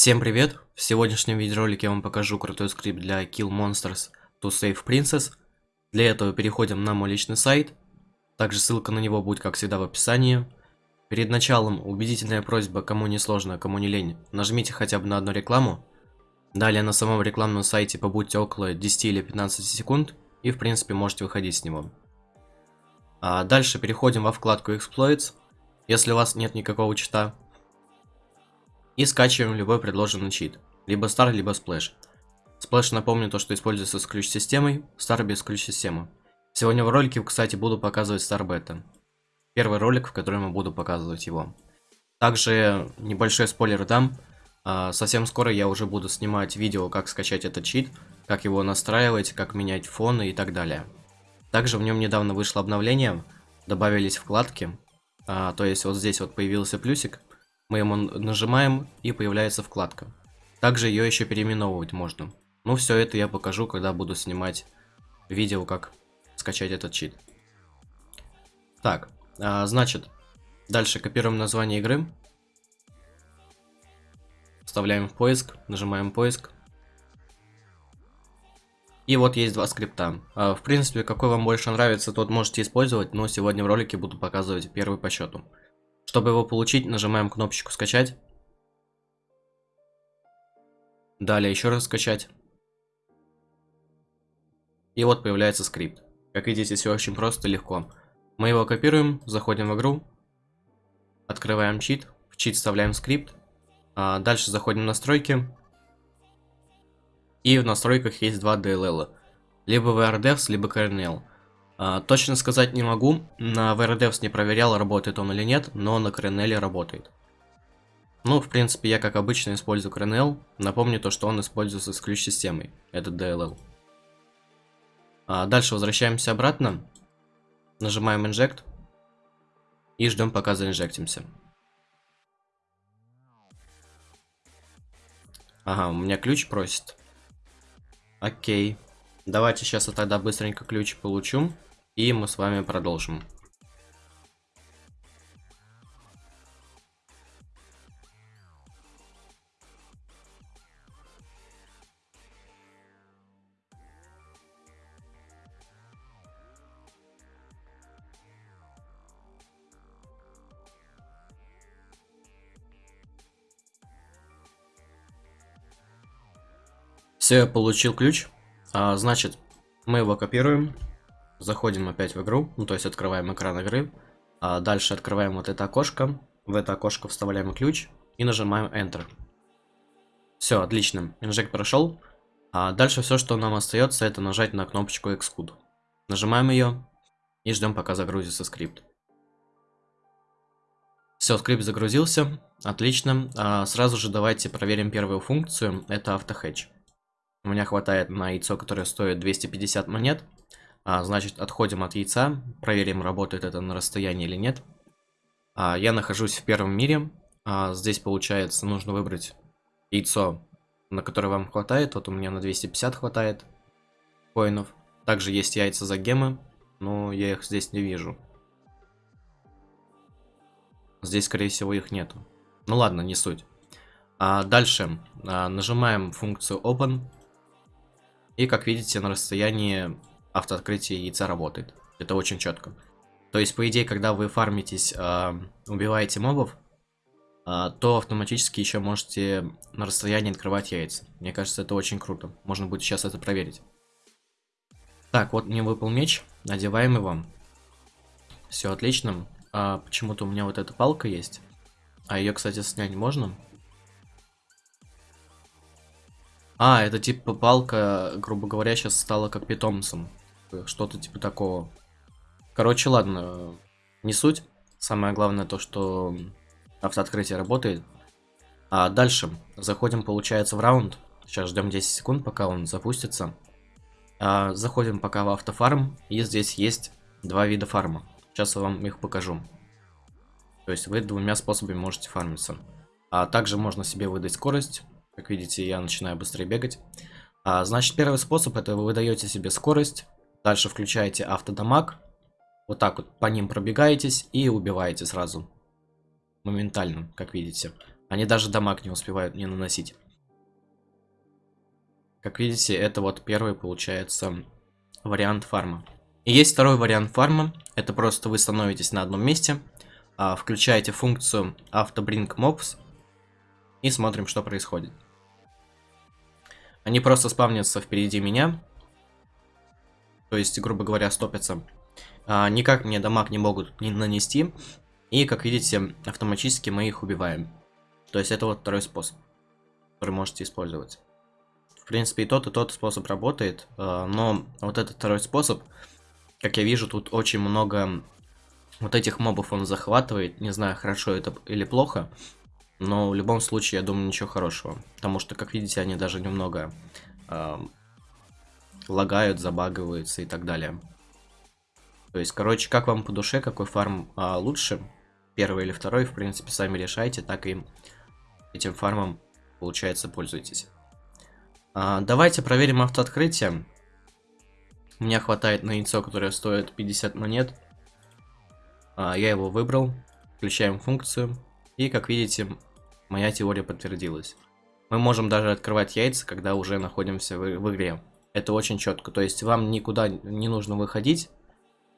Всем привет! В сегодняшнем видеоролике я вам покажу крутой скрипт для Kill Monsters to Save Princess. Для этого переходим на мой личный сайт. Также ссылка на него будет, как всегда, в описании. Перед началом убедительная просьба, кому не сложно, кому не лень, нажмите хотя бы на одну рекламу. Далее на самом рекламном сайте побудьте около 10 или 15 секунд, и в принципе можете выходить с него. А дальше переходим во вкладку Exploits. Если у вас нет никакого чита, и скачиваем любой предложенный чит. Либо Star, либо Splash. Splash напомню то, что используется с ключ-системой, Star без ключ-системы. Сегодня в ролике, кстати, буду показывать Star Beta. Первый ролик, в котором я буду показывать его. Также небольшой спойлер дам. А, совсем скоро я уже буду снимать видео, как скачать этот чит, как его настраивать, как менять фоны и так далее. Также в нем недавно вышло обновление, добавились вкладки. А, то есть вот здесь вот появился плюсик, мы ему нажимаем и появляется вкладка. Также ее еще переименовывать можно. Ну, все это я покажу, когда буду снимать видео, как скачать этот чит. Так, а, значит, дальше копируем название игры. Вставляем в поиск, нажимаем поиск. И вот есть два скрипта. А, в принципе, какой вам больше нравится, тот можете использовать, но сегодня в ролике буду показывать первый по счету. Чтобы его получить, нажимаем кнопочку «Скачать». Далее еще раз «Скачать». И вот появляется скрипт. Как видите, все очень просто и легко. Мы его копируем, заходим в игру, открываем чит, в чит вставляем скрипт, а дальше заходим в настройки, и в настройках есть два DLL, либо VRDevs, либо Kernel. А, точно сказать не могу, на VRDevs не проверял, работает он или нет, но на Kernel работает. Ну, в принципе, я как обычно использую Kernel. Напомню то, что он используется с ключ-системой, этот DLL. А дальше возвращаемся обратно, нажимаем Inject и ждем пока заинжектимся. Ага, у меня ключ просит. Окей. Давайте сейчас я тогда быстренько ключ получу. И мы с вами продолжим. Все, я получил ключ. А, значит, мы его копируем. Заходим опять в игру, ну то есть открываем экран игры. А дальше открываем вот это окошко. В это окошко вставляем ключ и нажимаем Enter. Все, отлично. Инжект прошел. А дальше все, что нам остается, это нажать на кнопочку Xcode. Нажимаем ее и ждем, пока загрузится скрипт. Все, скрипт загрузился. Отлично. А сразу же давайте проверим первую функцию. Это автохедж. У меня хватает на яйцо, которое стоит 250 монет. А, значит, отходим от яйца, проверим, работает это на расстоянии или нет. А, я нахожусь в первом мире. А, здесь, получается, нужно выбрать яйцо, на которое вам хватает. Вот у меня на 250 хватает коинов. Также есть яйца за гемы, но я их здесь не вижу. Здесь, скорее всего, их нету. Ну ладно, не суть. А дальше а, нажимаем функцию Open. И, как видите, на расстоянии автооткрытие яйца работает. Это очень четко. То есть, по идее, когда вы фармитесь, э, убиваете мобов, э, то автоматически еще можете на расстоянии открывать яйца. Мне кажется, это очень круто. Можно будет сейчас это проверить. Так, вот мне выпал меч. Надеваем его. Все отлично. А, Почему-то у меня вот эта палка есть. А ее, кстати, снять можно? А, это типа палка, грубо говоря, сейчас стала как питомцем. Что-то типа такого. Короче, ладно, не суть. Самое главное то, что автооткрытие работает. А дальше заходим, получается, в раунд. Сейчас ждем 10 секунд, пока он запустится. А, заходим пока в автофарм. И здесь есть два вида фарма. Сейчас я вам их покажу. То есть вы двумя способами можете фармиться. А также можно себе выдать скорость. Как видите, я начинаю быстрее бегать. А, значит, первый способ это вы выдаете себе скорость. Дальше включаете автодамаг. Вот так вот по ним пробегаетесь и убиваете сразу. Моментально, как видите. Они даже дамаг не успевают не наносить. Как видите, это вот первый, получается, вариант фарма. И есть второй вариант фарма. Это просто вы становитесь на одном месте, а, включаете функцию AutoBring Mobs и смотрим, что происходит. Они просто спавнятся впереди меня. То есть, грубо говоря, стопятся. А, никак мне дамаг не могут не нанести. И, как видите, автоматически мы их убиваем. То есть, это вот второй способ, который можете использовать. В принципе, и тот, и тот способ работает. А, но вот этот второй способ, как я вижу, тут очень много вот этих мобов он захватывает. Не знаю, хорошо это или плохо. Но в любом случае, я думаю, ничего хорошего. Потому что, как видите, они даже немного э, лагают, забагиваются и так далее. То есть, короче, как вам по душе, какой фарм э, лучше? Первый или второй, в принципе, сами решайте. Так и этим фармом, получается, пользуйтесь. Э, давайте проверим автооткрытие. У меня хватает на яйцо, которое стоит 50 монет. Э, я его выбрал. Включаем функцию. И, как видите, моя теория подтвердилась. Мы можем даже открывать яйца, когда уже находимся в, в игре. Это очень четко. То есть вам никуда не нужно выходить.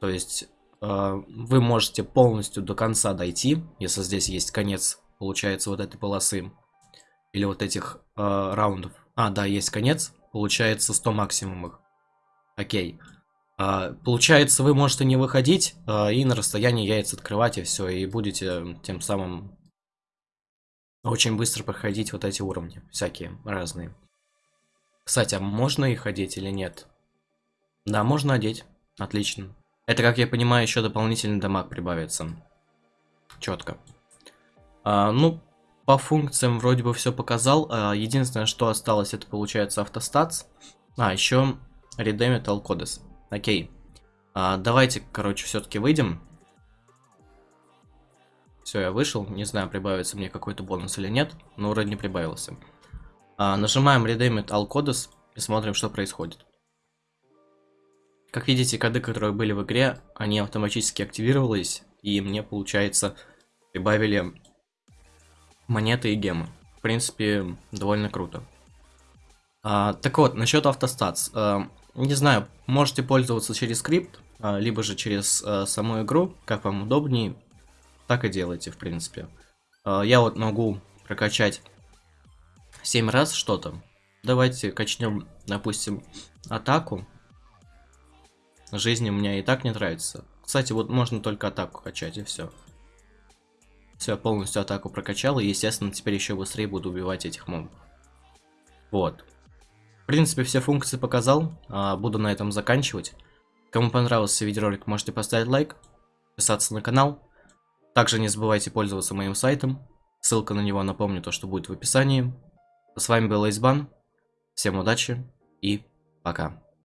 То есть э, вы можете полностью до конца дойти, если здесь есть конец, получается, вот этой полосы. Или вот этих э, раундов. А, да, есть конец. Получается 100 максимумов. Окей. А, получается, вы можете не выходить а, и на расстоянии яиц открывать и все, и будете тем самым очень быстро проходить вот эти уровни, всякие разные. Кстати, а можно их одеть или нет? Да, можно одеть. Отлично. Это, как я понимаю, еще дополнительный дамаг прибавится. Четко. А, ну, по функциям вроде бы все показал. А, единственное, что осталось, это получается автостатс. А, еще Redeem Codes. Окей. А, давайте, короче, все-таки выйдем. Все, я вышел. Не знаю, прибавится мне какой-то бонус или нет, но вроде не прибавился. А, нажимаем Redeem All Codes и смотрим, что происходит. Как видите, коды, которые были в игре, они автоматически активировались, и мне, получается, прибавили монеты и гемы. В принципе, довольно круто. А, так вот, насчет автостатс. А, не знаю, можете пользоваться через скрипт, а, либо же через а, саму игру, как вам удобнее так и делайте, в принципе. А, я вот могу прокачать 7 раз что-то. Давайте качнем, допустим, атаку. Жизни у меня и так не нравится. Кстати, вот можно только атаку качать, и все. Все, полностью атаку прокачал, и, естественно, теперь еще быстрее буду убивать этих мобов. Вот. В принципе, все функции показал. А, буду на этом заканчивать. Кому понравился видеоролик, можете поставить лайк, подписаться на канал. Также не забывайте пользоваться моим сайтом. Ссылка на него, напомню, то, что будет в описании. С вами был Эйсбан. Всем удачи и пока.